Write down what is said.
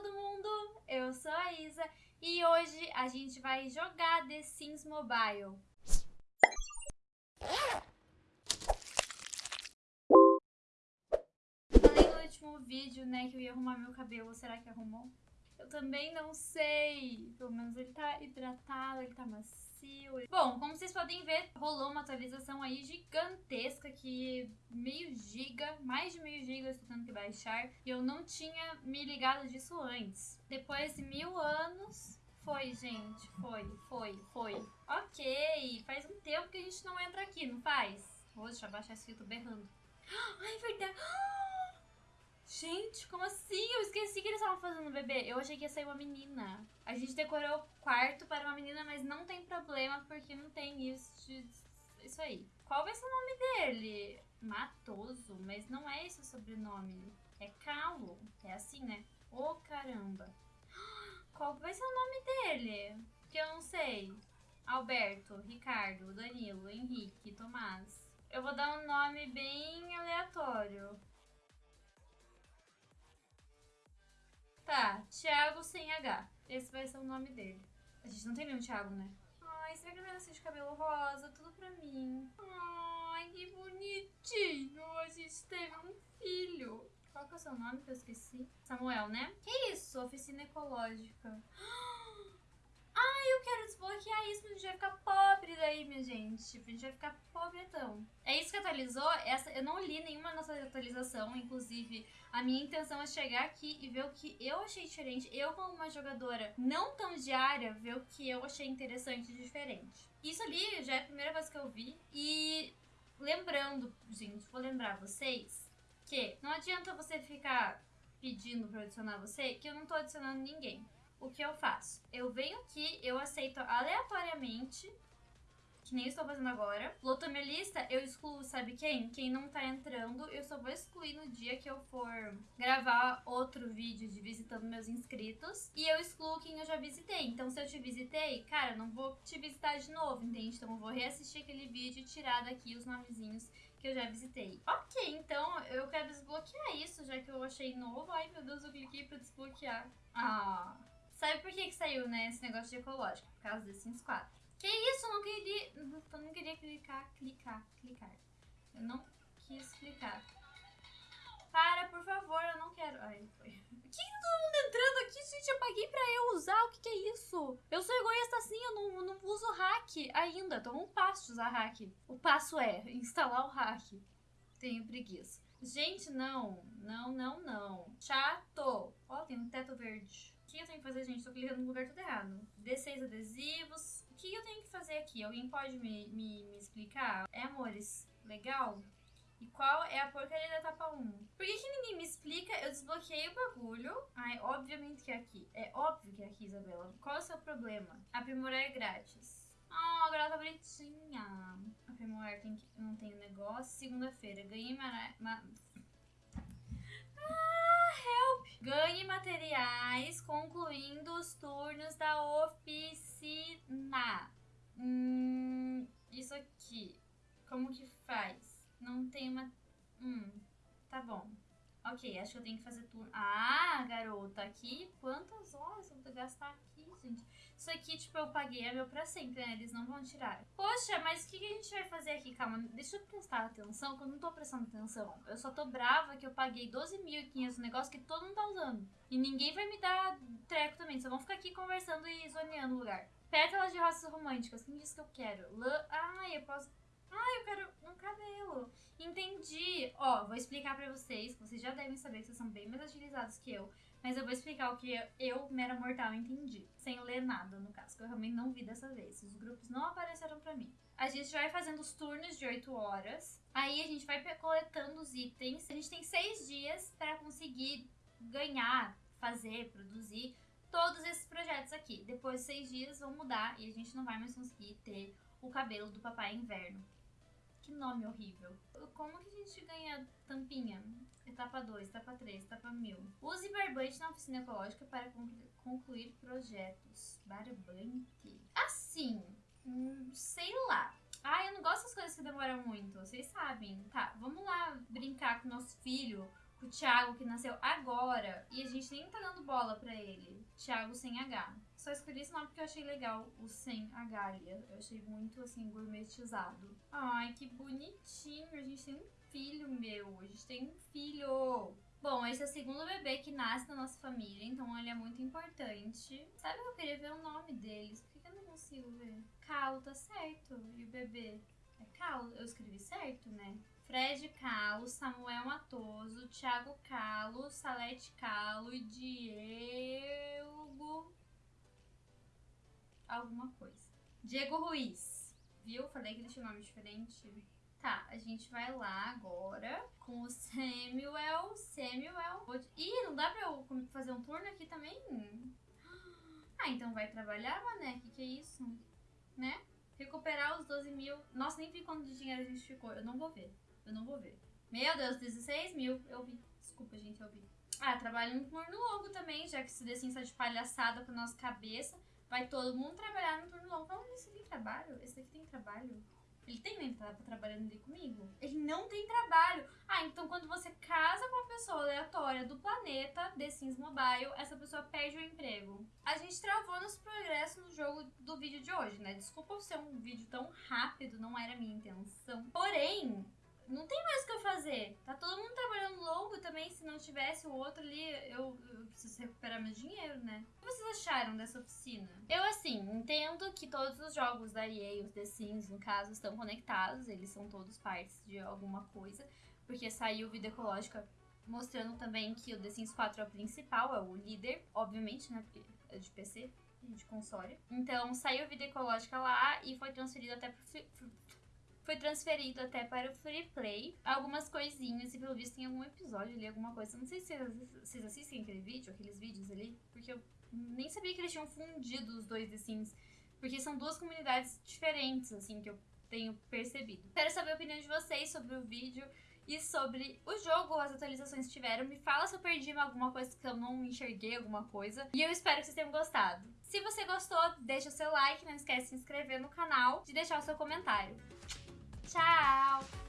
todo mundo! Eu sou a Isa e hoje a gente vai jogar The Sims Mobile. Falei no último vídeo, né, que eu ia arrumar meu cabelo, será que arrumou? Eu também não sei, pelo menos ele tá hidratado, ele tá macio Bom, como vocês podem ver, rolou uma atualização aí gigantesca que meio giga, mais de meio giga eu estou tendo que baixar. E eu não tinha me ligado disso antes. Depois de mil anos, foi, gente. Foi, foi, foi. Ok, faz um tempo que a gente não entra aqui, não faz? Vou deixa eu baixar esse filtro berrando. Ai, é verdade. Gente, como assim? Esqueci que eles estavam fazendo um bebê. Eu achei que ia sair uma menina. A gente decorou o quarto para uma menina, mas não tem problema, porque não tem isso, de... isso aí. Qual vai ser o nome dele? Matoso, mas não é esse o sobrenome. É Calo. É assim, né? Ô, oh, caramba. Qual vai ser o nome dele? Que eu não sei. Alberto, Ricardo, Danilo, Henrique, Tomás. Eu vou dar um nome bem aleatório. Tá, Thiago sem H. Esse vai ser o nome dele. A gente não tem nenhum Thiago, né? Ai, será que vai de cabelo rosa? Tudo pra mim. Ai, que bonitinho. A gente teve um filho. Qual que é o seu nome que eu esqueci? Samuel, né? Que isso? Oficina ecológica. Quero desbloquear isso, mas a gente vai ficar pobre daí, minha gente. Tipo, a gente vai ficar pobretão. É isso que atualizou? Essa, eu não li nenhuma nossa atualização, inclusive a minha intenção é chegar aqui e ver o que eu achei diferente. Eu, como uma jogadora não tão diária, ver o que eu achei interessante e diferente. Isso ali já é a primeira vez que eu vi. E lembrando, gente, vou lembrar vocês que não adianta você ficar pedindo pra adicionar você, que eu não tô adicionando ninguém o que eu faço? Eu venho aqui, eu aceito aleatoriamente, que nem estou fazendo agora. Lotou minha lista, eu excluo, sabe quem? Quem não tá entrando, eu só vou excluir no dia que eu for gravar outro vídeo de visitando meus inscritos. E eu excluo quem eu já visitei. Então, se eu te visitei, cara, não vou te visitar de novo, entende? Então, eu vou reassistir aquele vídeo e tirar daqui os nomezinhos que eu já visitei. Ok, então eu quero desbloquear isso, já que eu achei novo. Ai, meu Deus, eu cliquei pra desbloquear. Ah... Sabe por que, que saiu, né, esse negócio de ecológico? Por causa do Sims 4. Que isso? Eu não queria. Eu não queria clicar, clicar, clicar. Eu não quis clicar. Para, por favor, eu não quero. Ai, foi. Que todo mundo entrando aqui, gente? Eu paguei pra eu usar. O que, que é isso? Eu sou egoísta assim, eu não, não uso hack ainda. Tô um passo de usar hack. O passo é instalar o hack. Tenho preguiça. Gente, não. Não, não, não. Chato. Ó, tem um teto verde. O que eu tenho que fazer, gente? Tô clicando no lugar tudo errado. D6 adesivos. O que eu tenho que fazer aqui? Alguém pode me, me, me explicar? É, amores? Legal? E qual é a porcaria da etapa 1? Por que, que ninguém me explica? Eu desbloqueei o bagulho. Ai, obviamente que é aqui. É óbvio que é aqui, Isabela. Qual é o seu problema? Aprimorar é grátis. Ah, agora ela tá bonitinha. Aprimorar tem que, não tem negócio. Segunda-feira. Ganhei ma Ganhe materiais concluindo os turnos da oficina. Hum, isso aqui. Como que faz? Não tem uma... Hum, tá bom. Ok, acho que eu tenho que fazer turno. Ah, garota, aqui quantas horas eu vou gastar aqui, gente? Isso aqui, tipo, eu paguei é meu pra sempre, né? Eles não vão tirar. Poxa, mas o que, que a gente vai fazer aqui? Calma, deixa eu prestar atenção, que eu não tô prestando atenção. Eu só tô brava que eu paguei 12.500 no negócio que todo mundo tá usando. E ninguém vai me dar treco também, só vão ficar aqui conversando e zoneando o lugar. Pétalas de rosas românticas, quem disse que eu quero? Lã... Ah, eu posso ah, eu quero um cabelo. Entendi. Ó, vou explicar pra vocês, vocês já devem saber que vocês são bem mais agilizados que eu. Mas eu vou explicar o que eu, mera mortal, entendi. Sem ler nada, no caso, que eu realmente não vi dessa vez. Os grupos não apareceram pra mim. A gente vai fazendo os turnos de 8 horas. Aí a gente vai coletando os itens. A gente tem 6 dias para conseguir ganhar, fazer, produzir todos esses projetos aqui. Depois de 6 dias vão mudar e a gente não vai mais conseguir ter o cabelo do papai inverno. Que nome horrível. Como que a gente ganha tampinha? Etapa 2, etapa 3, etapa 1000. Use barbante na oficina ecológica para concluir projetos. Barbante. Assim, hum, sei lá. Ah, eu não gosto das coisas que demoram muito, vocês sabem. Tá, vamos lá brincar com nosso filho o Thiago, que nasceu agora, e a gente nem tá dando bola pra ele. Thiago sem H. Só escolhi esse nome porque eu achei legal o sem H ali. Eu achei muito, assim, gourmetizado. Ai, que bonitinho. A gente tem um filho, meu. A gente tem um filho. Bom, esse é o segundo bebê que nasce na nossa família, então ele é muito importante. Sabe que eu queria ver o nome deles? Por que eu não consigo ver? Calo, tá certo. E o bebê? É Calo. Eu escrevi certo, né? Fred Calo, Samuel Matoso, Thiago Calo, Salete Calo e Diego. Alguma coisa. Diego Ruiz. Viu? Falei que ele tinha um nome diferente. Tá, a gente vai lá agora com o Samuel. Samuel. Ih, não dá pra eu fazer um turno aqui também? Ah, então vai trabalhar, mané? Que que é isso? Né? Recuperar os 12 mil. Nossa, nem vi quanto de dinheiro a gente ficou. Eu não vou ver. Eu não vou ver. Meu Deus, 16 mil. Eu vi. Desculpa, gente, eu vi. Ah, trabalho no turno longo também, já que esse The Sims tá de palhaçada com a nossa cabeça. Vai todo mundo trabalhar no turno longo. Vamos ver se tem trabalho. Esse daqui tem trabalho. Ele tem? Ele tá trabalhando ali comigo. Ele não tem trabalho. Ah, então quando você casa com uma pessoa aleatória do planeta The Sims Mobile, essa pessoa perde o emprego. A gente travou nos progressos no jogo do vídeo de hoje, né? Desculpa ser um vídeo tão rápido, não era minha intenção. Porém, não tem mais o que eu fazer. Tá todo mundo trabalhando longo também. Se não tivesse o outro ali, eu, eu, preciso recuperar meu dinheiro, né? O que vocês acharam dessa oficina? Eu, assim, entendo que todos os jogos da EA, os The Sims, no caso, estão conectados. Eles são todos partes de alguma coisa. Porque saiu Vida Ecológica mostrando também que o The Sims 4 é o principal, é o líder, obviamente, né? Porque é de PC de console. Então, saiu Vida Ecológica lá e foi transferido até pro foi transferido até para o Free Play. Algumas coisinhas, e pelo visto tem algum episódio ali, alguma coisa. Não sei se vocês assistem aquele vídeo, aqueles vídeos ali, porque eu nem sabia que eles tinham fundido os dois The Sims. Porque são duas comunidades diferentes, assim, que eu tenho percebido. Quero saber a opinião de vocês sobre o vídeo e sobre o jogo, as atualizações que tiveram. Me fala se eu perdi alguma coisa que eu não enxerguei, alguma coisa. E eu espero que vocês tenham gostado. Se você gostou, deixa o seu like, não esquece de se inscrever no canal, de deixar o seu comentário. Tchau!